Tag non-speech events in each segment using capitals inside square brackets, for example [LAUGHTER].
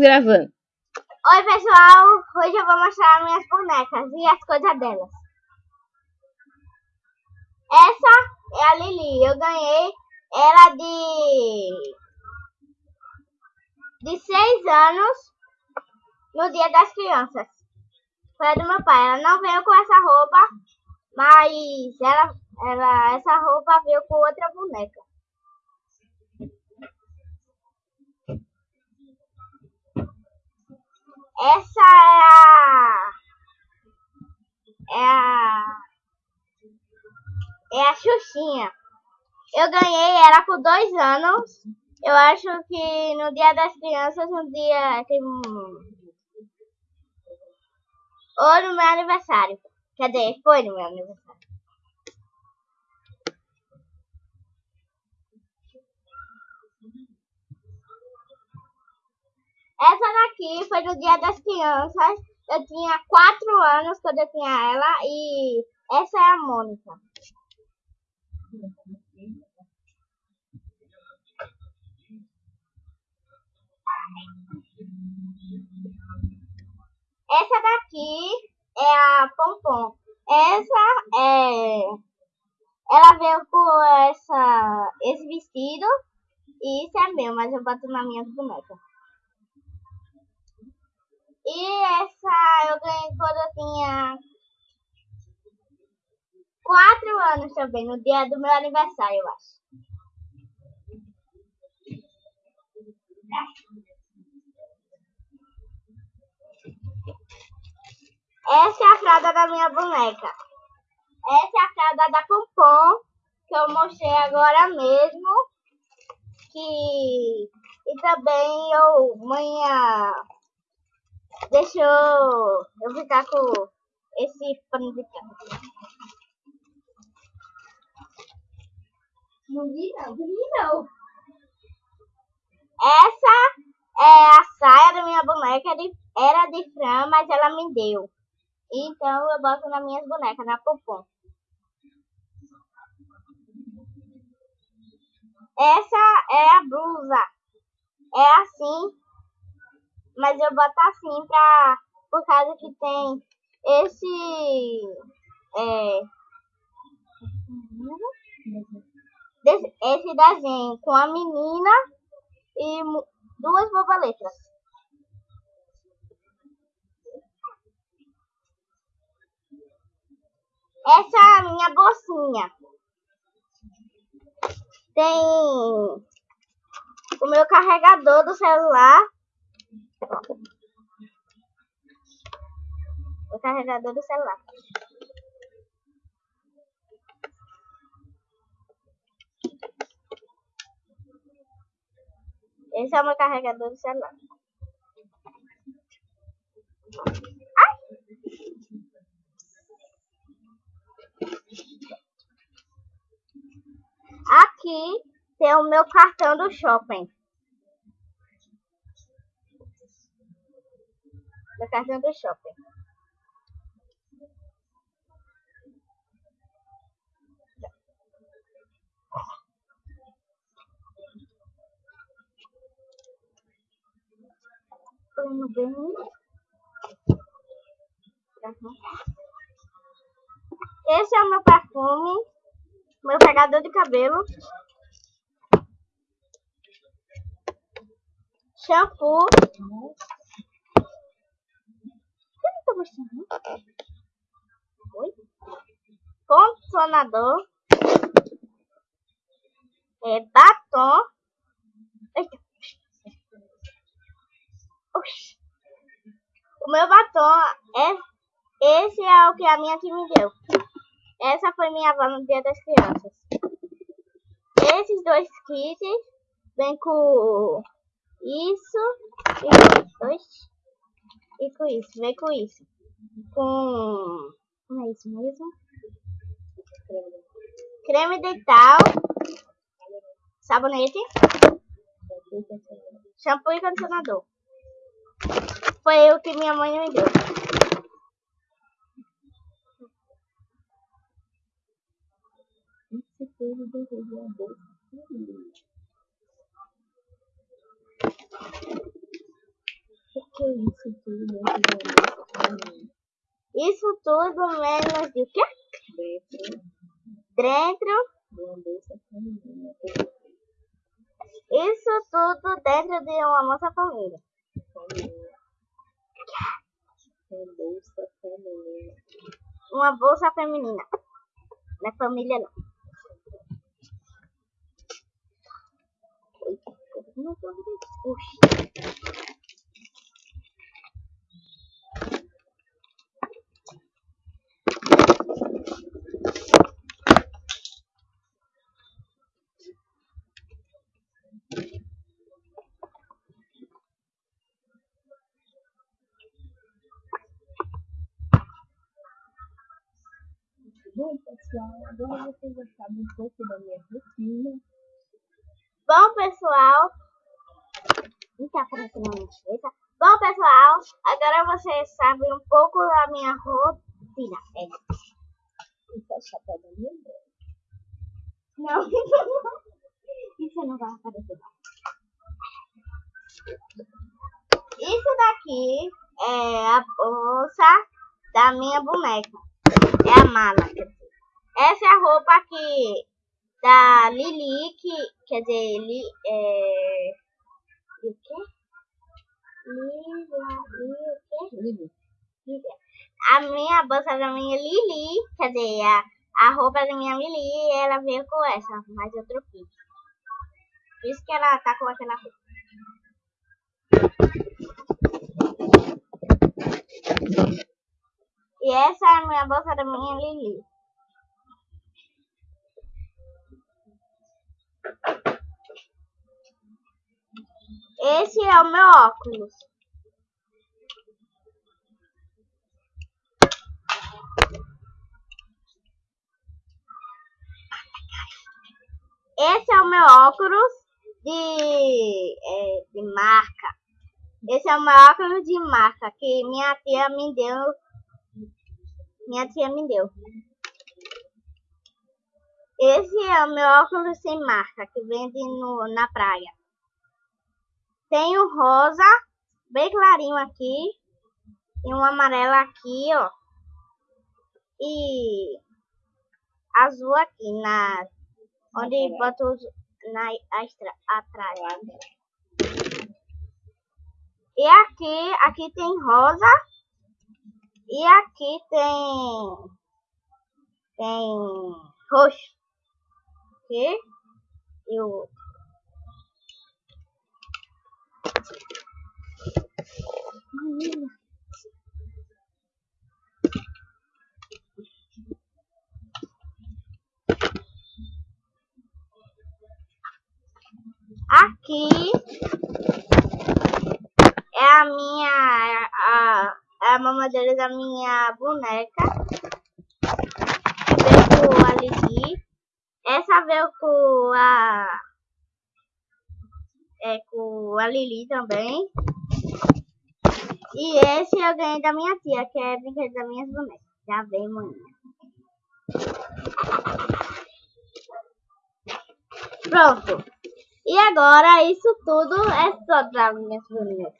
Gravando. Oi pessoal, hoje eu vou mostrar minhas bonecas e as coisas delas. Essa é a Lili, eu ganhei ela de de 6 anos no dia das crianças. Foi a do meu pai, ela não veio com essa roupa, mas ela, ela essa roupa veio com outra boneca. Essa é a. É a. É a Xuxinha. Eu ganhei ela com dois anos. Eu acho que no dia das crianças, no dia. Ou no meu aniversário. Dizer, foi no meu aniversário. Essa daqui foi no Dia das Crianças. Eu tinha 4 anos quando eu tinha ela e essa é a Mônica. Essa daqui é a Pompom. Essa é. Ela veio com essa, esse vestido e isso é meu, mas eu boto na minha boneca. E essa eu ganhei quando eu tinha 4 anos também, no dia do meu aniversário, eu acho. Essa é a fralda da minha boneca. Essa é a fralda da Pompom, que eu mostrei agora mesmo. Que... E também eu, manhã Deixa eu, eu ficar com esse pano de carro. Não vi não, não vi não. Essa é a saia da minha boneca, de, era de Fran, mas ela me deu. Então eu boto nas minhas bonecas, na popom. Essa é a blusa. É assim mas eu boto assim pra, por causa que tem esse, é, esse desenho com a menina e duas borboletas. Essa é a minha bolsinha. Tem o meu carregador do celular o carregador do celular. Esse é o meu carregador do celular. Ai! Aqui tem o meu cartão do shopping. Da cartão do shopping. Indo bem. Esse é o meu perfume, meu pegador de cabelo, shampoo Oi? Condicionador. É batom. Eita. Oxi. O meu batom é. Esse é o que a minha tia me deu. Essa foi minha avó no dia das crianças. Esses dois kits vem com isso e com isso, vem com isso. Com. Como é isso mesmo? Creme dental. Sabonete. Shampoo e condicionador. Foi o que minha mãe me deu. Do que é isso tudo dentro da Isso tudo menos de quê? Dentro Dentro. Isso tudo dentro de uma moça família. Uma bolsa feminina. Uma bolsa feminina. É família não. Uma agora vocês já sabem um pouco da minha rotina. Bom, pessoal. Não tá aparecendo a minha cabeça. Bom, pessoal, agora vocês sabem um pouco da minha rotina. É. Isso é o chapéu da minha mãe. Não. [LAUGHS] Isso não vai aparecer. não. Isso daqui é a bolsa da minha boneca. É a mala. Essa é a roupa aqui da Lili, que quer dizer, li, é... O quê? Lila, li, o quê? Lili. Lili. A minha bolsa da minha Lili, quer dizer, a, a roupa da minha Lili, ela veio com essa, mas eu troquei. Por isso que ela tá com aquela roupa. E essa é a minha bolsa da minha Lili. Esse é o meu óculos. Esse é o meu óculos de, é, de marca. Esse é o meu óculos de marca que minha tia me deu. Minha tia me deu. Esse é o meu óculos sem marca que vende no, na praia. Tem o rosa, bem clarinho aqui. E um amarelo aqui, ó. E azul aqui na onde bota os na atrás. E aqui, aqui tem rosa. E aqui tem tem roxo. Ok? E o Aqui é a minha a, a mamadeira da minha boneca. Veio com a Lili. Essa veio com a é com a Lili também. E esse eu ganhei da minha tia, que é brinquedo das minhas bonecas. Já vem, maninha. Pronto. E agora isso tudo é só para minhas bonecas.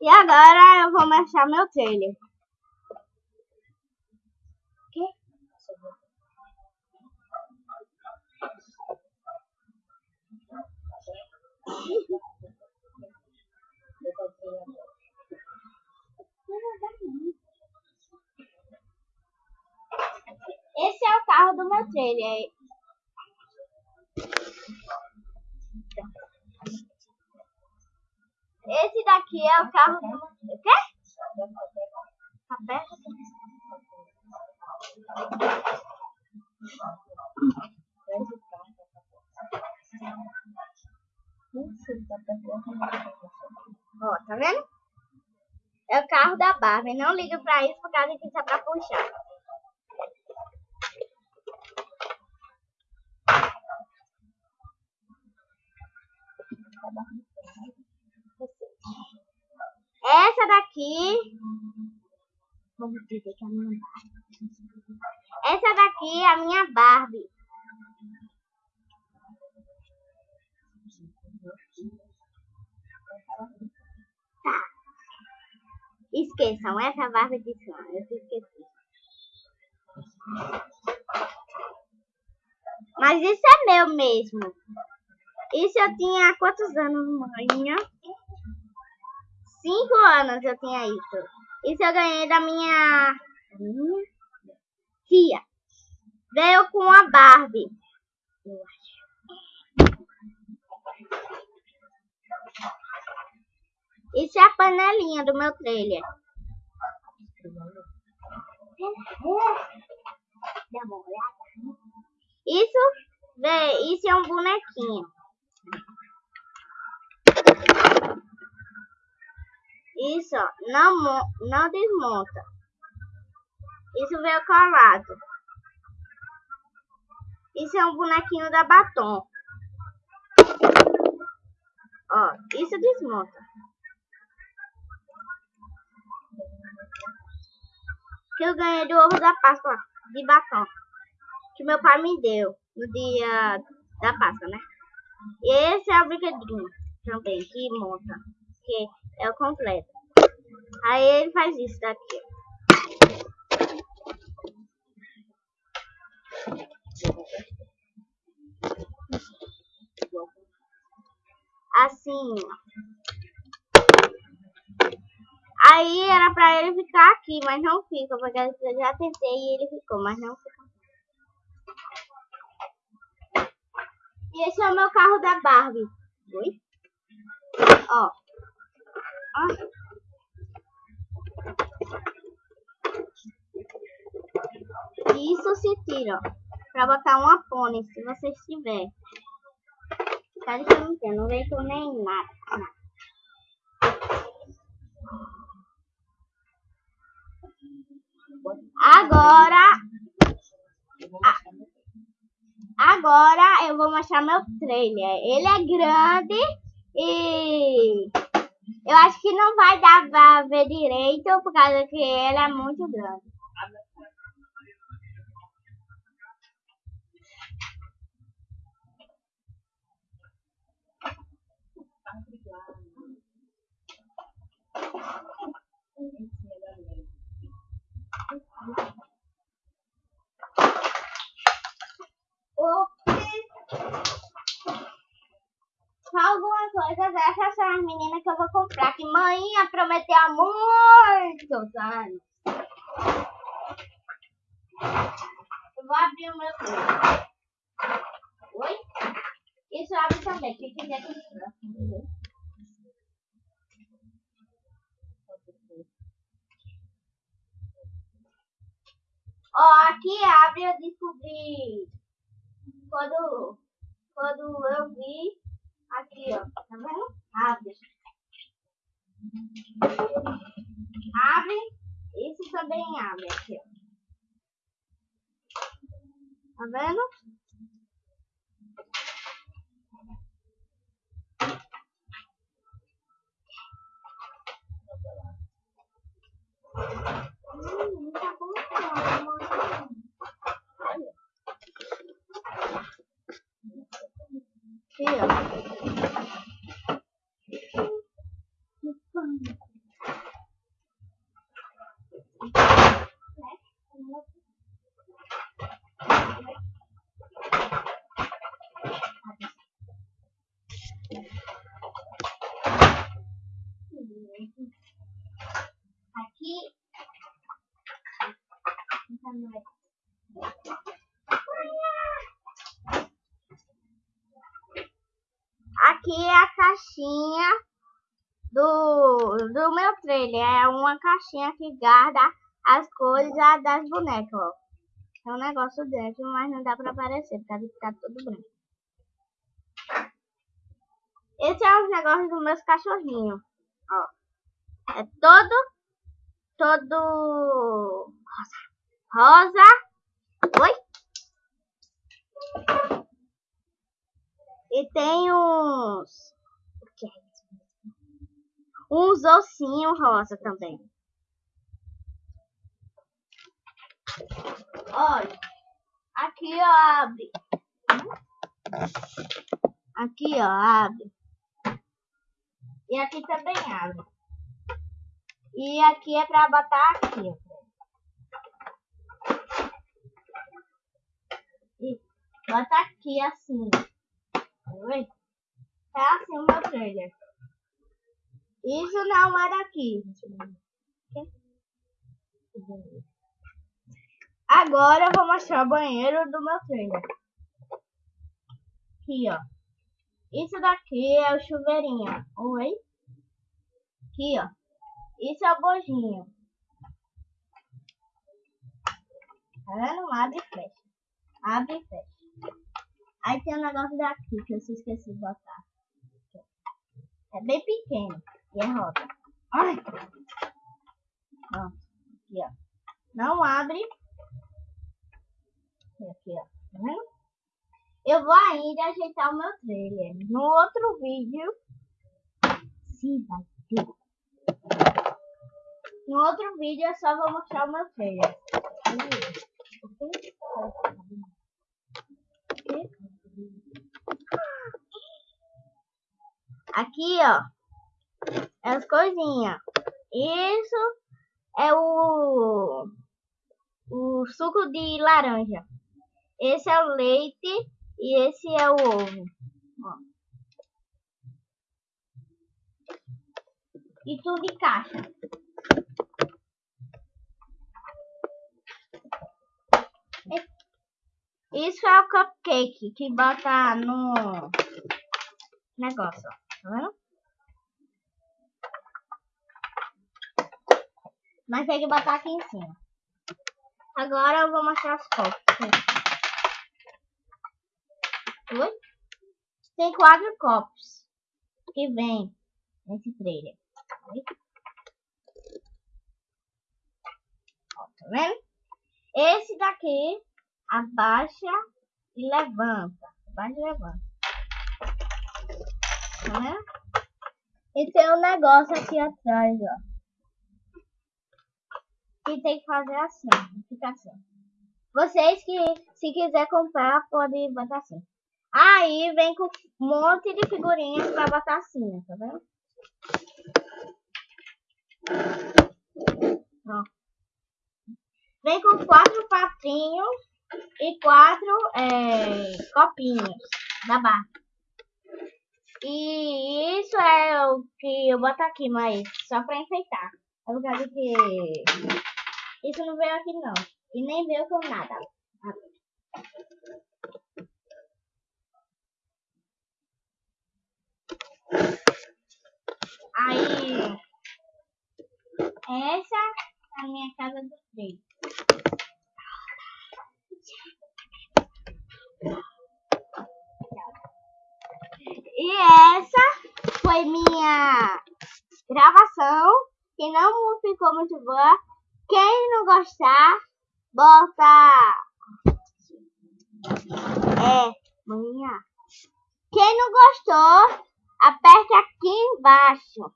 E agora eu vou mexer meu trailer. Esse é o carro do meu trailer. Esse daqui é o carro do. O quê? Tá? Ó, tá vendo? É o carro da Barbie. Não liga pra isso por causa que isso é pra puxar. Essa daqui. Essa daqui é a minha Barbie. Esqueçam, essa barba de cima. Eu esqueci. Mas isso é meu mesmo. Isso eu tinha quantos anos, mãe? Cinco anos eu tinha isso. Isso eu ganhei da minha, minha tia. Veio com a Barbie. Eu acho. Isso é a panelinha do meu trailer. Isso, vê, isso é um bonequinho. Isso, não, não desmonta. Isso veio colado. Isso é um bonequinho da batom. Ó, isso desmonta. Que eu ganhei do ovo da Páscoa de batom. Que meu pai me deu no dia da Páscoa, né? E esse é o brinquedinho também que monta. Que é o completo. Aí ele faz isso daqui. Assim. Aí era pra ele ficar aqui, mas não fica, porque eu já tentei e ele ficou, mas não fica. E esse é o meu carro da Barbie. Oi? Ó. Ó. Isso se tira, ó. Pra botar uma pônei, se vocês tiver. Tá que não vejo nem nada. Agora... Agora eu vou mostrar meu trailer. Ele é grande e eu acho que não vai dar pra ver direito por causa que ele é muito grande. Alguma coisa dessas são as meninas que eu vou comprar. Que mãe prometeu há muitos anos. Eu vou abrir o meu livro. Oi? Isso abre também. Quem quiser comprar. Ó, aqui abre, eu descobri quando, quando eu vi aqui, ó, tá vendo? Abre. Abre, isso também abre aqui, ó. Tá vendo? Hum, tá bom, Aqui, ó. Aqui. Aqui é a caixinha do, do meu trailer. É uma caixinha que guarda as cores das bonecas. É um negócio dentro, mas não dá pra aparecer, porque vai ficar tudo branco. Esse é os negócios dos meus cachorrinhos, ó. É todo, todo rosa. Rosa. Oi? E tem uns. O que é isso? Uns ossinhos rosa também. Olha. Aqui, ó, abre. Aqui, ó, abre. E aqui também abre. E aqui é pra botar aqui, ó. E bota aqui assim. Oi? É assim o meu trailer. Isso não é daqui. Agora eu vou mostrar o banheiro do meu trailer. Aqui, ó. Isso daqui é o chuveirinho. Oi? Aqui, ó. Isso é o bojinho. Tá vendo? Abre e fecha. Abre e fecha. Aí tem um negócio daqui que eu esqueci de botar. É bem pequeno. E é roda. Ai! Pronto. Aqui, ó. Não abre. Aqui, ó. Tá vendo? Eu vou ainda ajeitar o meu trailer. No outro vídeo. Se vai ter. No outro vídeo eu só vou mostrar o meu trailer. Aqui, ó. É as coisinhas. Isso é o, o suco de laranja. Esse é o leite e esse é o ovo. Ó. E tudo de caixa. Isso é o cupcake que bota no negócio, vendo? Mas tem que botar aqui em cima. Agora eu vou mostrar os copos. Oi? Tem quatro copos que vem nesse trailer. Ó, tá vendo? Esse daqui abaixa e levanta. Abaixa e levanta. Vendo? E tem um negócio aqui atrás, ó. E tem que fazer assim, fica assim. Vocês que, se quiser comprar, podem botar assim. Aí vem com um monte de figurinhas pra botar assim, tá vendo? Ó. Vem com quatro patinhos e quatro é, copinhos da barra. E isso é o que eu boto aqui, mas só pra enfeitar. É por causa que isso não veio aqui não. E nem veio com nada. Aí, essa é a minha casa do três. E foi minha gravação, que não ficou muito boa. Quem não gostar, bota. É, manhã. Quem não gostou, aperte aqui embaixo.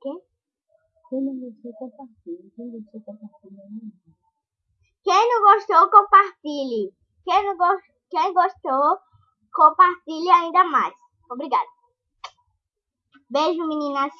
Quem? Quem não gostou, compartilhe. Quem gostou, compartilhe. Quem não gostou, compartilhe. Quem, não go Quem gostou, compartilhe ainda mais. Obrigada. Beijo, meninas.